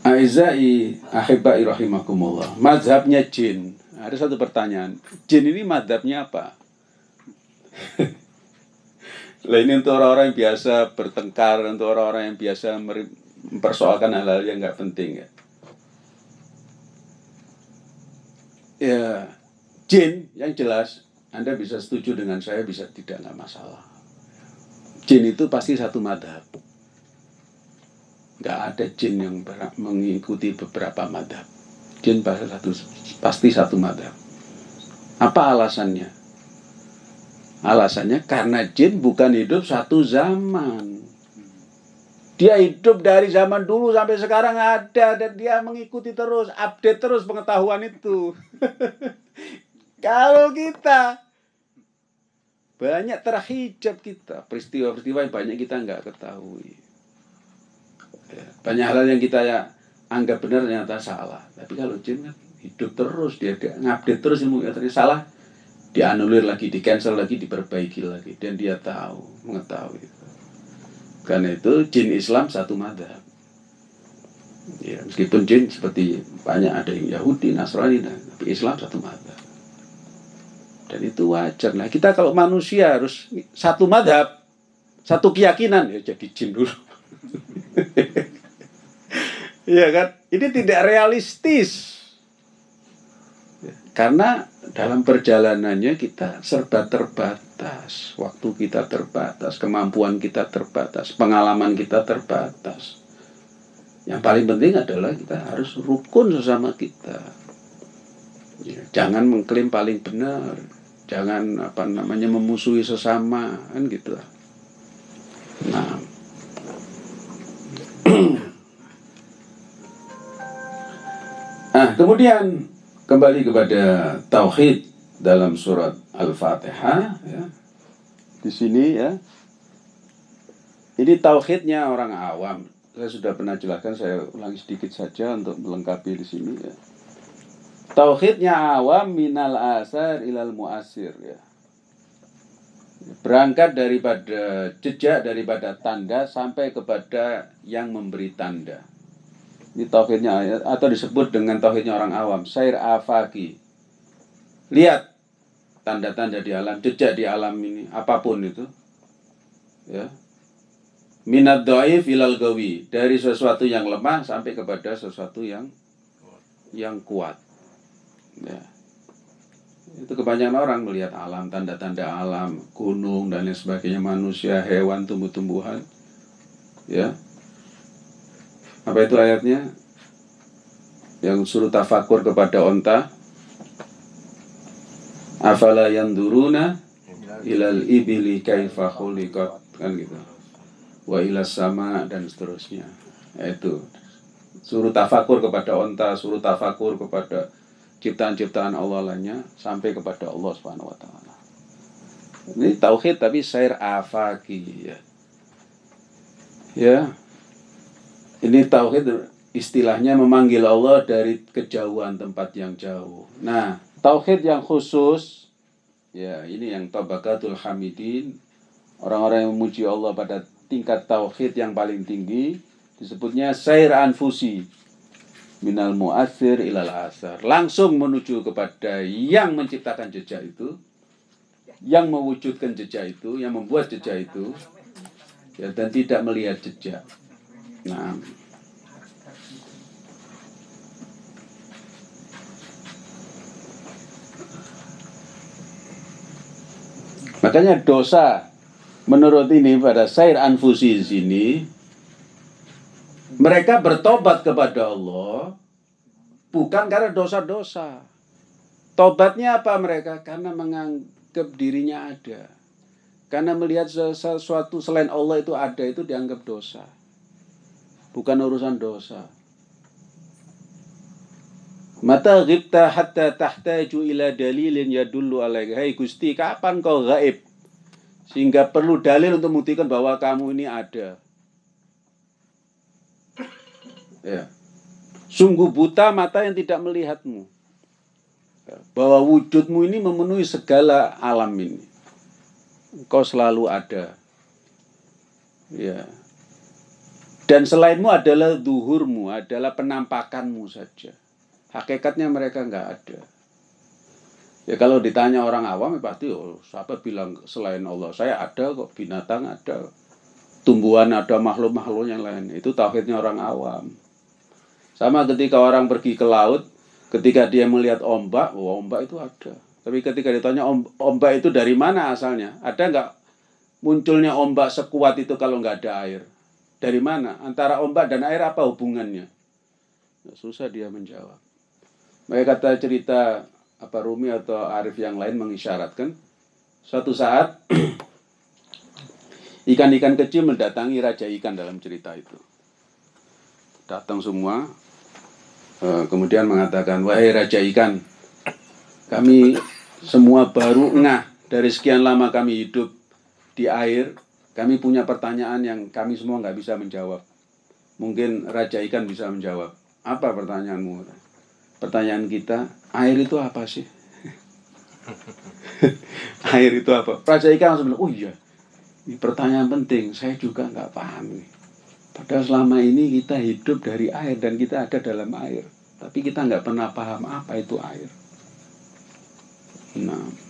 Aizai ahibai rahimakumullah. Mazhabnya jin. Ada satu pertanyaan. Jin ini mazhabnya apa? Lah ini untuk orang-orang yang biasa bertengkar, untuk orang-orang yang biasa mempersoalkan hal-hal yang nggak penting ya. Ya, jin yang jelas Anda bisa setuju dengan saya, bisa tidak nggak masalah. Jin itu pasti satu madhab nggak ada jin yang mengikuti beberapa madhab. Jin pasti satu, pasti satu madhab. Apa alasannya? Alasannya karena jin bukan hidup satu zaman. Dia hidup dari zaman dulu sampai sekarang ada dan dia mengikuti terus, update terus pengetahuan itu. Kalau kita banyak terhijab kita, peristiwa-peristiwa yang banyak kita nggak ketahui. Ya, banyak hal yang kita ya anggap benar ternyata salah. Tapi kalau jin kan hidup terus, dia, ngupdate terus ilmu yang tadi salah, dianulir lagi, di cancel lagi, diperbaiki lagi, dan dia tahu, mengetahui. Karena itu jin Islam satu madhab. Ya, meskipun jin seperti banyak ada yang Yahudi, Nasrani, tapi Islam satu madhab. Dan itu wajar. Nah kita kalau manusia harus satu madhab, satu keyakinan, ya jadi jin dulu. Iya kan? Ini tidak realistis. Karena dalam perjalanannya kita serba terbatas. Waktu kita terbatas, kemampuan kita terbatas, pengalaman kita terbatas. Yang paling penting adalah kita harus rukun sesama kita. Ya, jangan mengklaim paling benar. Jangan apa namanya memusuhi sesama kan gitu. Nah, kemudian kembali kepada tauhid dalam surat Al-Fatihah ya. Di sini ya. Ini tauhidnya orang awam. Saya sudah pernah jelaskan, saya ulangi sedikit saja untuk melengkapi di sini ya. Tauhidnya awam minal asar ilal muasir ya. Berangkat daripada jejak daripada tanda sampai kepada yang memberi tanda. Ini tauhidnya atau disebut dengan tauhidnya orang awam, sair afaki. Lihat tanda-tanda di alam, jejak di alam ini, apa pun itu. Ya. Minat doif ilal gawi, dari sesuatu yang lemah sampai kepada sesuatu yang yang kuat. Ya. Itu kebanyakan orang melihat alam, tanda-tanda alam, gunung dan lain sebagainya, manusia, hewan, tumbuh-tumbuhan. Ya, apa itu ayatnya? Yang suruh tafakur kepada onta. Afala duruna ilal ibili kaifa khuliqat kan gitu. Wa ilas sama dan seterusnya. Itu suruh tafakur kepada onta, suruh tafakur kepada ciptaan-ciptaan Allah lainnya sampai kepada Allah Subhanahu wa taala. Ini tauhid tapi sair afaki ya. Ya, ini tauhid istilahnya memanggil Allah dari kejauhan tempat yang jauh. Nah, tauhid yang khusus ya ini yang tabakatul hamidin, orang-orang yang memuji Allah pada tingkat tauhid yang paling tinggi disebutnya sair anfusi minal muasir ilal asar. Langsung menuju kepada yang menciptakan jejak itu, yang mewujudkan jejak itu, yang membuat jejak itu, ya, dan tidak melihat jejak. Nah, Makanya dosa menurut ini pada Sair Anfusi sini mereka bertobat kepada Allah bukan karena dosa-dosa. Tobatnya apa mereka? Karena menganggap dirinya ada. Karena melihat sesuatu selain Allah itu ada itu dianggap dosa bukan urusan dosa. Mata ghibta hatta tahtaju ila dalilin yadullu alaika. Hai Gusti, kapan kau gaib? Sehingga perlu dalil untuk membuktikan bahwa kamu ini ada. Ya. Sungguh buta mata yang tidak melihatmu. Ya. Bahwa wujudmu ini memenuhi segala alam ini. Engkau selalu ada. Ya Dan selainmu adalah duhurmu, adalah penampakanmu saja. Hakikatnya mereka nggak ada. Ya kalau ditanya orang awam ya pasti oh siapa bilang selain Allah saya ada kok binatang ada tumbuhan ada makhluk-makhluk yang lain itu tauhidnya orang awam. Sama ketika orang pergi ke laut ketika dia melihat ombak, oh, ombak itu ada. Tapi ketika ditanya ombak itu dari mana asalnya? Ada nggak munculnya ombak sekuat itu kalau nggak ada air? Dari mana? Antara ombak dan air apa hubungannya? Nah, susah dia menjawab. Mereka kata cerita apa Rumi atau Arif yang lain mengisyaratkan suatu saat ikan-ikan kecil mendatangi raja ikan dalam cerita itu. Datang semua, eh, kemudian mengatakan, wahai raja ikan, kami semua baru ngah dari sekian lama kami hidup di air, kami punya pertanyaan yang kami semua nggak bisa menjawab. Mungkin raja ikan bisa menjawab. Apa pertanyaanmu? Pertanyaan kita, air itu apa sih? air itu apa? Raja ikan langsung bilang, oh iya, ini pertanyaan penting, saya juga nggak paham nih. Padahal selama ini kita hidup dari air dan kita ada dalam air. Tapi kita nggak pernah paham apa itu air. Nah,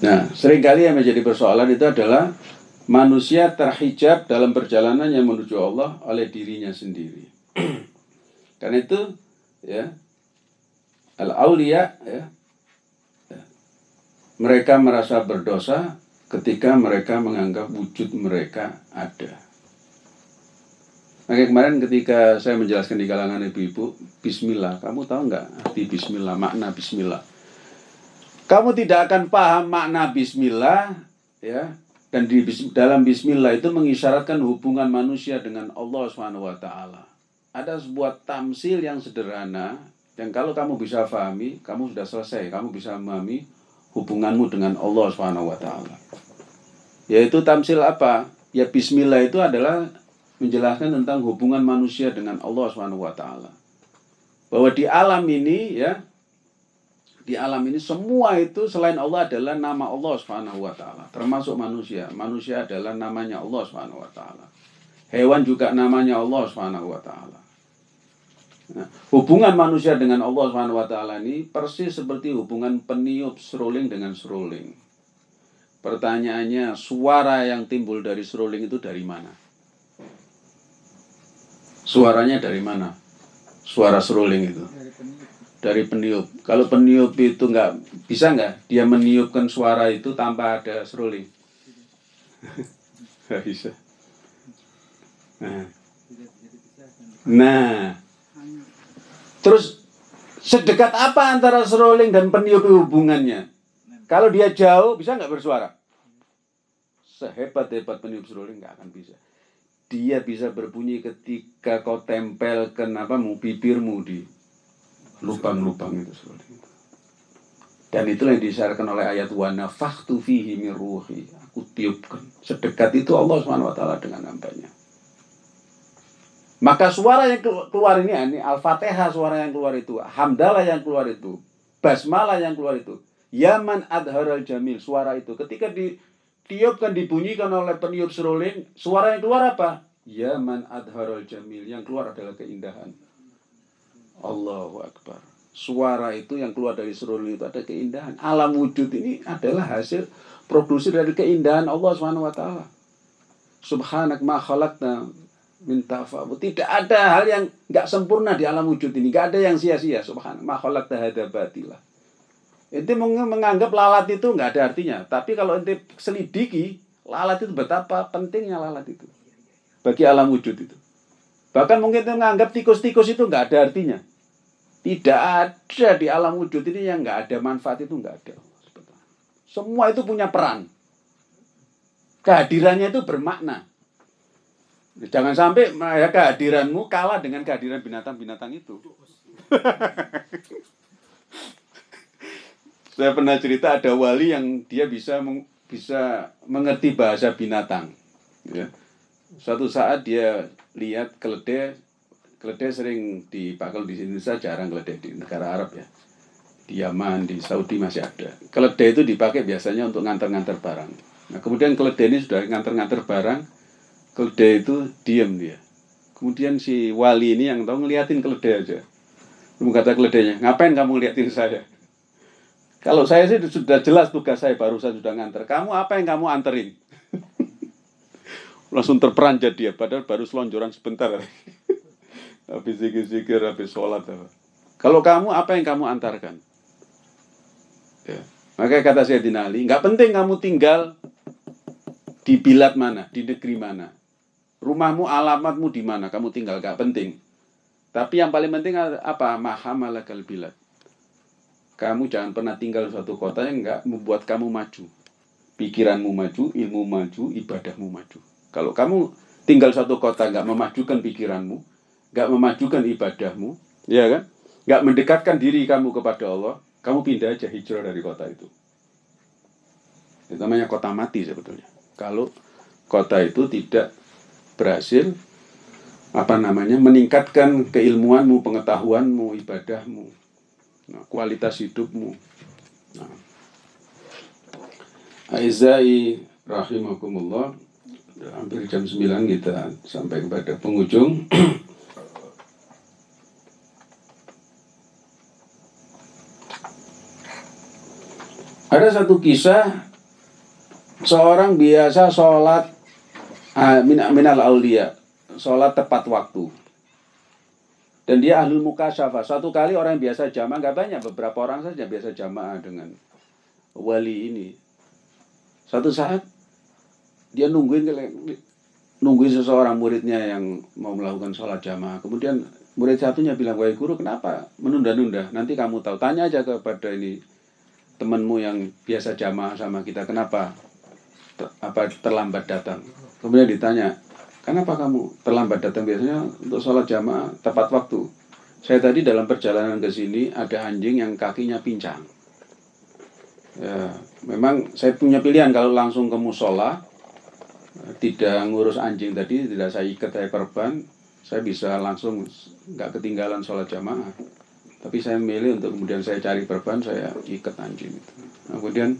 nah sering kali yang menjadi persoalan itu adalah manusia terhijab dalam perjalanan yang menuju Allah oleh dirinya sendiri. Karena itu ya al aulia ya, ya mereka merasa berdosa ketika mereka menganggap wujud mereka ada. Makanya kemarin ketika saya menjelaskan di kalangan ibu-ibu, Bismillah, kamu tahu nggak arti Bismillah, makna Bismillah? Kamu tidak akan paham makna Bismillah, ya, dan di dalam Bismillah itu mengisyaratkan hubungan manusia dengan Allah Subhanahu Wa Taala ada sebuah tamsil yang sederhana yang kalau kamu bisa pahami, kamu sudah selesai, kamu bisa memahami hubunganmu dengan Allah Subhanahu wa taala. Yaitu tamsil apa? Ya bismillah itu adalah menjelaskan tentang hubungan manusia dengan Allah Subhanahu wa taala. Bahwa di alam ini ya di alam ini semua itu selain Allah adalah nama Allah Subhanahu wa taala, termasuk manusia. Manusia adalah namanya Allah Subhanahu wa taala. Hewan juga namanya Allah Subhanahu wa taala. Nah, hubungan manusia dengan Allah Subhanahu wa taala ini persis seperti hubungan peniup seruling dengan seruling. Pertanyaannya, suara yang timbul dari seruling itu dari mana? Suaranya dari mana? Suara seruling itu. Dari peniup. Kalau peniup itu nggak bisa nggak dia meniupkan suara itu tanpa ada seruling? Nggak bisa. Nah, nah Terus sedekat apa antara seruling dan peniup hubungannya? Kalau dia jauh bisa nggak bersuara? Sehebat-hebat peniup seruling nggak akan bisa. Dia bisa berbunyi ketika kau tempel kenapa mu bibirmu di lubang-lubang itu seruling. Dan itulah yang disyaratkan oleh ayat wa nafakhtu fihi min ruhi. Aku tiupkan. Sedekat itu Allah SWT dengan hambanya. Maka suara yang keluar ini, ini Al-Fatihah suara yang keluar itu, Hamdalah yang keluar itu, Basmalah yang keluar itu, Yaman Adharal Jamil, suara itu. Ketika ditiupkan, dibunyikan oleh peniup seruling, suara yang keluar apa? Yaman Adharal Jamil, yang keluar adalah keindahan. Allahu Akbar. Suara itu yang keluar dari seruling itu ada keindahan. Alam wujud ini adalah hasil produksi dari keindahan Allah SWT. Subhanak ma minta fabu. Tidak ada hal yang nggak sempurna di alam wujud ini. Nggak ada yang sia-sia. Subhanallah. Makhluk tahada batilah. Ente menganggap lalat itu nggak ada artinya. Tapi kalau ente selidiki, lalat itu betapa pentingnya lalat itu. Bagi alam wujud itu. Bahkan mungkin menganggap tikus-tikus itu nggak ada artinya. Tidak ada di alam wujud ini yang nggak ada manfaat itu nggak ada. Semua itu punya peran. Kehadirannya itu bermakna. Jangan sampai ya, kehadiranmu kalah dengan kehadiran binatang-binatang itu. Saya pernah cerita ada wali yang dia bisa bisa mengerti bahasa binatang. Ya. Suatu saat dia lihat keledai, keledai sering dipakai di Indonesia, jarang keledai di negara Arab ya. Di Yaman, di Saudi masih ada. Keledai itu dipakai biasanya untuk ngantar-ngantar barang. Nah kemudian keledai ini sudah ngantar-ngantar barang, keledai itu diam dia. Kemudian si wali ini yang tahu ngeliatin keledai aja. Kemudian kata keledainya, ngapain kamu ngeliatin saya? Kalau saya sih sudah jelas tugas saya, barusan sudah nganter. Kamu apa yang kamu anterin? Langsung terperanjat dia, padahal baru selonjoran sebentar. Habis zikir-zikir, habis sholat. Kalau kamu, apa yang kamu antarkan? Ya. Maka kata saya Ali, nggak penting kamu tinggal di bilat mana, di negeri mana rumahmu, alamatmu di mana, kamu tinggal, gak penting. Tapi yang paling penting apa? Mahamalakal bilad. Kamu jangan pernah tinggal di suatu kota yang nggak membuat kamu maju. Pikiranmu maju, ilmu maju, ibadahmu maju. Kalau kamu tinggal suatu kota nggak memajukan pikiranmu, nggak memajukan ibadahmu, ya kan? Nggak mendekatkan diri kamu kepada Allah, kamu pindah aja hijrah dari kota itu. Itu namanya kota mati sebetulnya. Kalau kota itu tidak berhasil apa namanya meningkatkan keilmuanmu, pengetahuanmu, ibadahmu, nah, kualitas hidupmu. Nah. Aizai rahimakumullah hampir jam 9 kita sampai kepada penghujung ada satu kisah seorang biasa sholat Ah, minal aulia sholat tepat waktu. Dan dia ahli mukasyafah. Satu kali orang yang biasa jamaah nggak banyak beberapa orang saja biasa jamaah dengan wali ini. Satu saat dia nungguin nungguin seseorang muridnya yang mau melakukan sholat jamaah. Kemudian murid satunya bilang wahai guru kenapa menunda-nunda? Nanti kamu tahu. Tanya aja kepada ini temanmu yang biasa jamaah sama kita kenapa apa terlambat datang Kemudian ditanya, kenapa kamu terlambat datang biasanya untuk sholat jamaah tepat waktu? Saya tadi dalam perjalanan ke sini ada anjing yang kakinya pincang. Ya, memang saya punya pilihan kalau langsung ke musola, tidak ngurus anjing tadi, tidak saya ikat saya korban, saya bisa langsung nggak ketinggalan sholat jamaah. Tapi saya memilih untuk kemudian saya cari perban, saya ikat anjing itu. kemudian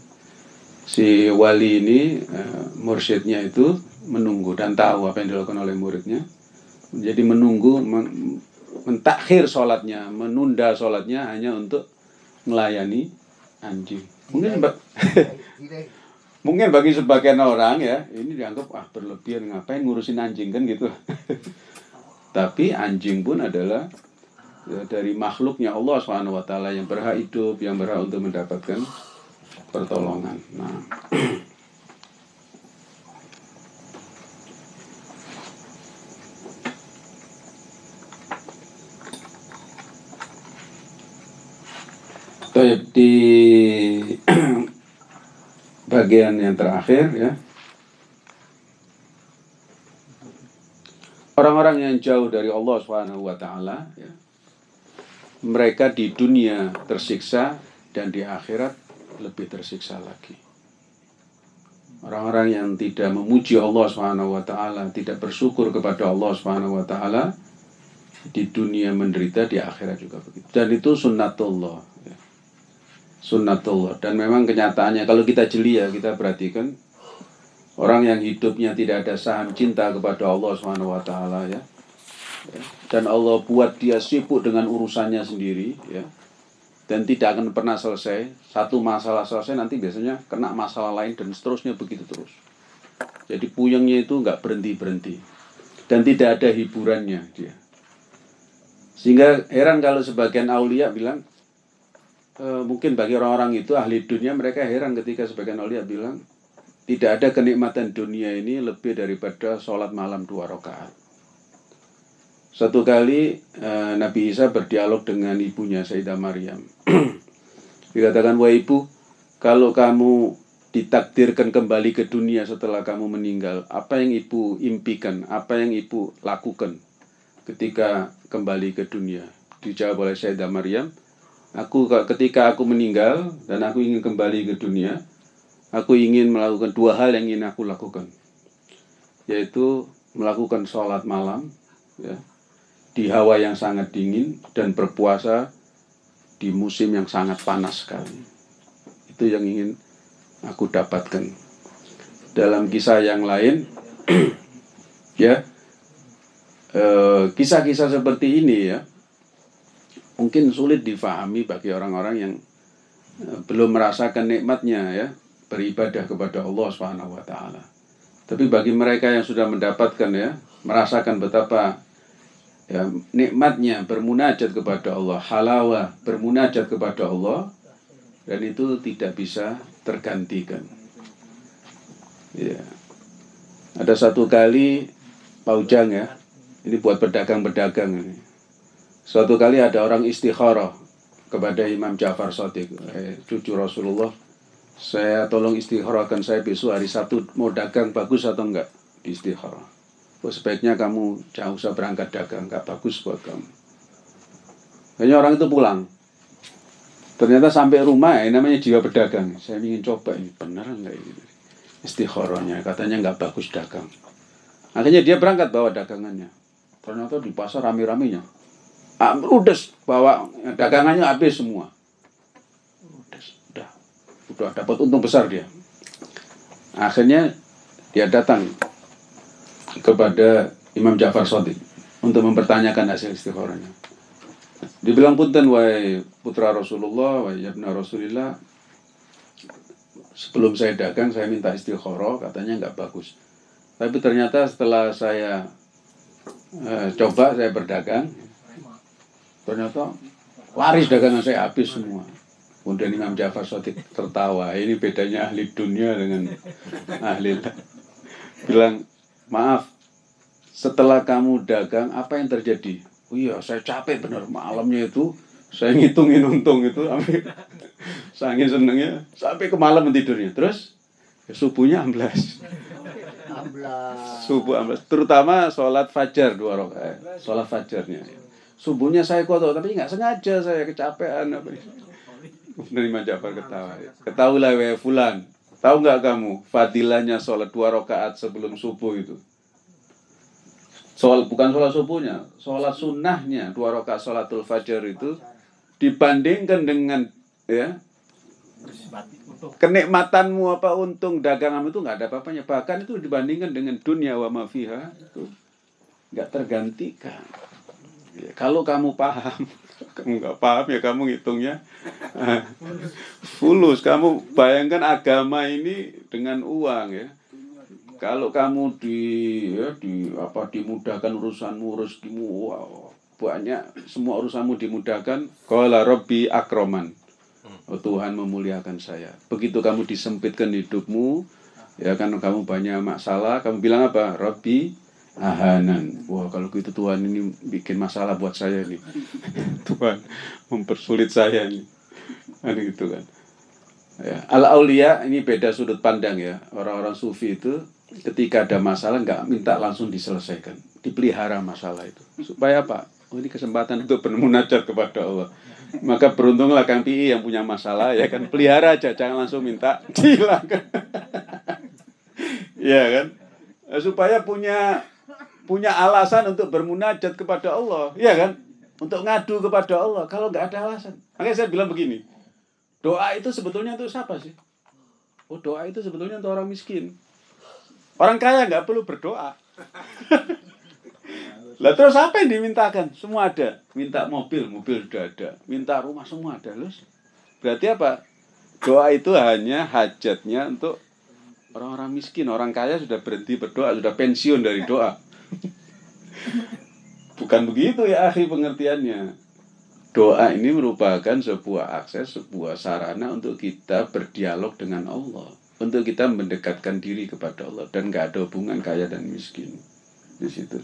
si wali ini, uh, mursyidnya itu menunggu dan tahu apa yang dilakukan oleh muridnya. Jadi menunggu, men mentakhir sholatnya, menunda sholatnya hanya untuk melayani anjing. Mungkin mungkin bagi sebagian orang ya ini dianggap ah berlebihan ngapain ngurusin anjing kan gitu. Tapi anjing pun adalah dari makhluknya Allah swt yang berhak hidup, yang berhak untuk mendapatkan pertolongan. Nah. Baik di bagian yang terakhir ya. Orang-orang yang jauh dari Allah Subhanahu wa taala ya. Mereka di dunia tersiksa dan di akhirat lebih tersiksa lagi. Orang-orang yang tidak memuji Allah taala, tidak bersyukur kepada Allah taala di dunia menderita, di akhirat juga begitu. Dan itu sunnatullah sunnatullah dan memang kenyataannya kalau kita jeli ya kita perhatikan orang yang hidupnya tidak ada saham cinta kepada Allah taala ya. Dan Allah buat dia sibuk dengan urusannya sendiri ya. Dan tidak akan pernah selesai. Satu masalah selesai nanti biasanya kena masalah lain dan seterusnya begitu terus. Jadi puyengnya itu nggak berhenti-berhenti. Dan tidak ada hiburannya dia. Sehingga heran kalau sebagian aulia bilang, e, mungkin bagi orang-orang itu ahli dunia mereka heran ketika sebagian aulia bilang tidak ada kenikmatan dunia ini lebih daripada sholat malam dua rakaat. Satu kali e, Nabi Isa berdialog dengan ibunya Sayyidah Maryam. Dikatakan, wah ibu, kalau kamu ditakdirkan kembali ke dunia setelah kamu meninggal, apa yang ibu impikan, apa yang ibu lakukan ketika kembali ke dunia? Dijawab oleh Sayyidah Maryam, Aku ketika aku meninggal dan aku ingin kembali ke dunia, aku ingin melakukan dua hal yang ingin aku lakukan, yaitu melakukan sholat malam, ya, di hawa yang sangat dingin dan berpuasa di musim yang sangat panas sekali. Itu yang ingin aku dapatkan. Dalam kisah yang lain, Ya, eh, kisah-kisah seperti ini ya, mungkin sulit difahami bagi orang-orang yang eh, belum merasakan nikmatnya ya beribadah kepada Allah Subhanahu wa taala. Tapi bagi mereka yang sudah mendapatkan ya, merasakan betapa ya, nikmatnya bermunajat kepada Allah, halawah bermunajat kepada Allah dan itu tidak bisa tergantikan. Ya. Ada satu kali paujang ya, ini buat pedagang-pedagang ini. Suatu kali ada orang istikharah kepada Imam Ja'far Sadiq, eh, cucu Rasulullah. Saya tolong istikharahkan saya besok hari Sabtu mau dagang bagus atau enggak di istikharah. Oh, sebaiknya kamu jangan usah berangkat dagang, enggak bagus buat kamu. Hanya orang itu pulang. Ternyata sampai rumah ya namanya jiwa pedagang. Saya ingin coba ini benar enggak ini istikharahnya katanya enggak bagus dagang. Akhirnya dia berangkat bawa dagangannya. Ternyata di pasar rame-ramenya. Ah, ludes bawa dagangannya habis semua. Ludes, udah. Udah dapat untung besar dia. Akhirnya dia datang kepada Imam Ja'far Shadiq untuk mempertanyakan hasil istikharahnya. Dibilang punten wahai putra Rasulullah, wahai yabna Rasulillah, sebelum saya dagang saya minta istikharah, katanya nggak bagus. Tapi ternyata setelah saya eh, coba saya berdagang ternyata waris dagangan saya habis semua kemudian Imam Jafar Sotik tertawa ini bedanya ahli dunia dengan ahli bilang maaf setelah kamu dagang apa yang terjadi oh iya saya capek benar malamnya itu saya ngitungin untung itu sampai saking senengnya sampai ke malam tidurnya terus ya, subuhnya amblas Subuh amblas. Terutama sholat fajar dua rakaat. Sholat fajarnya. Subuhnya saya kotor, tapi nggak sengaja saya kecapean apa Menerima Jafar ketawa. Ketahuilah fulan. Tahu nggak kamu fadilahnya sholat dua rakaat sebelum subuh itu? Soal bukan sholat subuhnya, sholat sunnahnya dua rakaat sholatul fajar itu dibandingkan dengan ya kenikmatanmu apa untung daganganmu itu nggak ada apa-apanya bahkan itu dibandingkan dengan dunia wa mafiha itu nggak tergantikan ya, kalau kamu paham kamu nggak paham ya kamu ngitungnya fulus kamu bayangkan agama ini dengan uang ya kalau kamu di ya, di apa dimudahkan urusanmu rezekimu wow, banyak semua urusanmu dimudahkan qala rabbi akroman Oh, Tuhan memuliakan saya. Begitu kamu disempitkan hidupmu, ya kan kamu banyak masalah, kamu bilang apa? Robbi ahanan. Wah, kalau gitu Tuhan ini bikin masalah buat saya nih. Tuhan mempersulit saya nih. Kan gitu kan. Ya, al aulia ini beda sudut pandang ya. Orang-orang sufi itu ketika ada masalah nggak minta langsung diselesaikan, dipelihara masalah itu. Supaya apa? Oh, ini kesempatan untuk bermunajat kepada Allah maka beruntunglah Kang Pi yang punya masalah ya kan pelihara aja jangan langsung minta dihilangkan ya kan supaya punya punya alasan untuk bermunajat kepada Allah ya kan untuk ngadu kepada Allah kalau nggak ada alasan makanya saya bilang begini doa itu sebetulnya untuk siapa sih oh doa itu sebetulnya untuk orang miskin orang kaya nggak perlu berdoa Lah terus apa yang dimintakan? Semua ada. Minta mobil, mobil sudah ada. Minta rumah semua ada. Lus. Berarti apa? Doa itu hanya hajatnya untuk orang-orang miskin. Orang kaya sudah berhenti berdoa, sudah pensiun dari doa. Bukan begitu ya akhi pengertiannya. Doa ini merupakan sebuah akses, sebuah sarana untuk kita berdialog dengan Allah. Untuk kita mendekatkan diri kepada Allah. Dan gak ada hubungan kaya dan miskin. Di situ.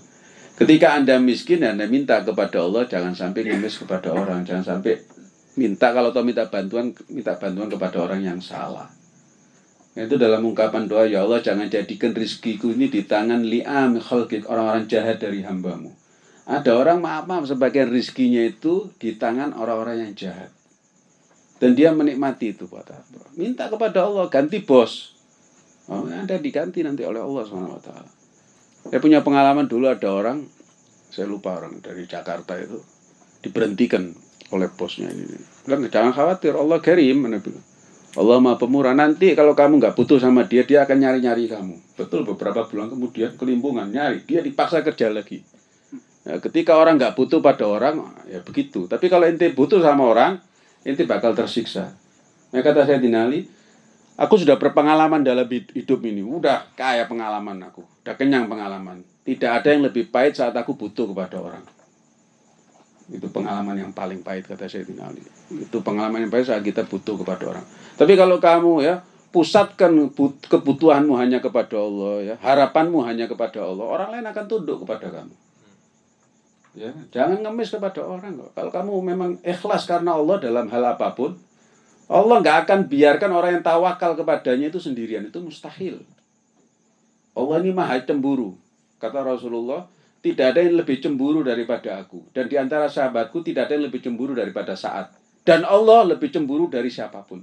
Ketika Anda miskin, Anda minta kepada Allah, jangan sampai ngemis kepada orang, jangan sampai minta kalau tahu minta bantuan, minta bantuan kepada orang yang salah. Itu dalam ungkapan doa, ya Allah jangan jadikan rizkiku ini di tangan li'am khalqik, orang-orang jahat dari hambamu. Ada orang maaf-maaf sebagian rizkinya itu di tangan orang-orang yang jahat. Dan dia menikmati itu apa? Minta kepada Allah, ganti bos. Oh, Anda diganti nanti oleh Allah SWT. Saya punya pengalaman dulu ada orang, saya lupa orang dari Jakarta itu, diberhentikan oleh bosnya ini. Jangan khawatir, Allah bilang. Allah maha pemurah. Nanti kalau kamu nggak butuh sama dia, dia akan nyari-nyari kamu. Betul beberapa bulan kemudian kelimpungan nyari, dia dipaksa kerja lagi. Ya, ketika orang nggak butuh pada orang, ya begitu. Tapi kalau ente butuh sama orang, ente bakal tersiksa. Nah kata saya Dinali, aku sudah berpengalaman dalam hidup ini. Udah kaya pengalaman aku, udah kenyang pengalaman. Tidak ada yang lebih pahit saat aku butuh kepada orang. Itu pengalaman yang paling pahit kata Sayyidina Ali. Itu pengalaman yang pahit saat kita butuh kepada orang. Tapi kalau kamu ya pusatkan kebutuhanmu hanya kepada Allah ya, harapanmu hanya kepada Allah, orang lain akan tunduk kepada kamu. Ya, jangan ngemis kepada orang kok. Kalau kamu memang ikhlas karena Allah dalam hal apa pun, Allah nggak akan biarkan orang yang tawakal kepadanya itu sendirian. Itu mustahil. Allah ini maha cemburu. Kata Rasulullah, tidak ada yang lebih cemburu daripada aku. Dan di antara sahabatku tidak ada yang lebih cemburu daripada saat. Dan Allah lebih cemburu dari siapa pun.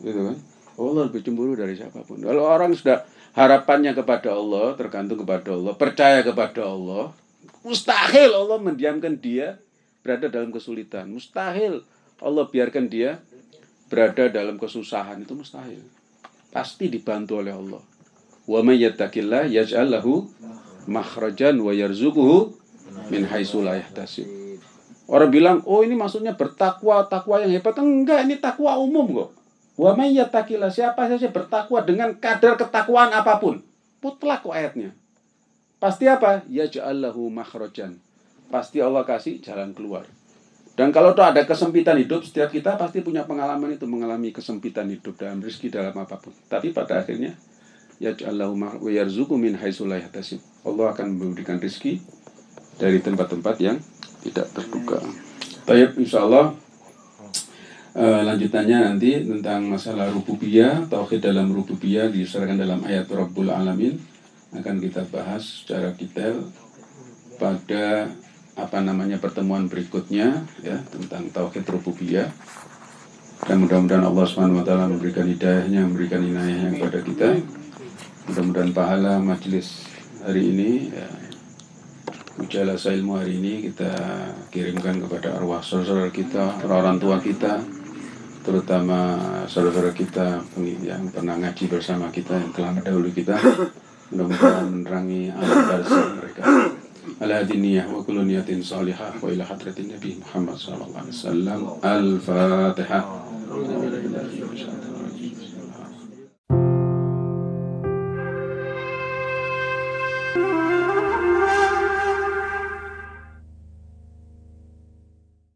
Gitu kan? Allah lebih cemburu dari siapa pun. Kalau orang sudah harapannya kepada Allah, tergantung kepada Allah, percaya kepada Allah, mustahil Allah mendiamkan dia berada dalam kesulitan. Mustahil Allah biarkan dia berada dalam kesusahan itu mustahil. Pasti dibantu oleh Allah. Wa may yattaqillah yaj'al lahu makhrajan wa yarzuquhu min haitsu la yahtasib. Orang bilang, "Oh, ini maksudnya bertakwa, takwa yang hebat." Enggak, ini takwa umum kok. Wa siapa saja bertakwa dengan kadar ketakwaan apa pun. Mutlak kok ayatnya. Pasti apa? Yaj'al lahu makhrajan. Pasti Allah kasih jalan keluar. Dan kalau tuh ada kesempitan hidup, setiap kita pasti punya pengalaman itu mengalami kesempitan hidup dalam rezeki dalam apa pun. Tapi pada akhirnya yaj'allahu wa yarzuqu min yahtasib. Allah akan memberikan rezeki dari tempat-tempat yang tidak terduga. Baik, insyaallah uh, lanjutannya nanti tentang masalah rububiyah, tauhid dalam rububiyah diserahkan dalam ayat Rabbul Alamin. Akan kita bahas secara detail pada apa namanya pertemuan berikutnya ya tentang tauhid rububiyah. Dan mudah-mudahan Allah Subhanahu wa taala memberikan hidayahnya, memberikan inayahnya kepada kita. Mudah-mudahan pahala majelis hari ini ya, Ujalasa ilmu hari ini kita kirimkan kepada arwah saudara kita, orang tua kita, terutama saudara-saudara kita yang pernah ngaji bersama kita, yang telah mendahului kita. Mudah-mudahan menerangi amal mereka. Ala diniyah wa kullu niyatin salihah wa ila hadratin Nabi Muhammad sallallahu alaihi wasallam. Al-Fatihah.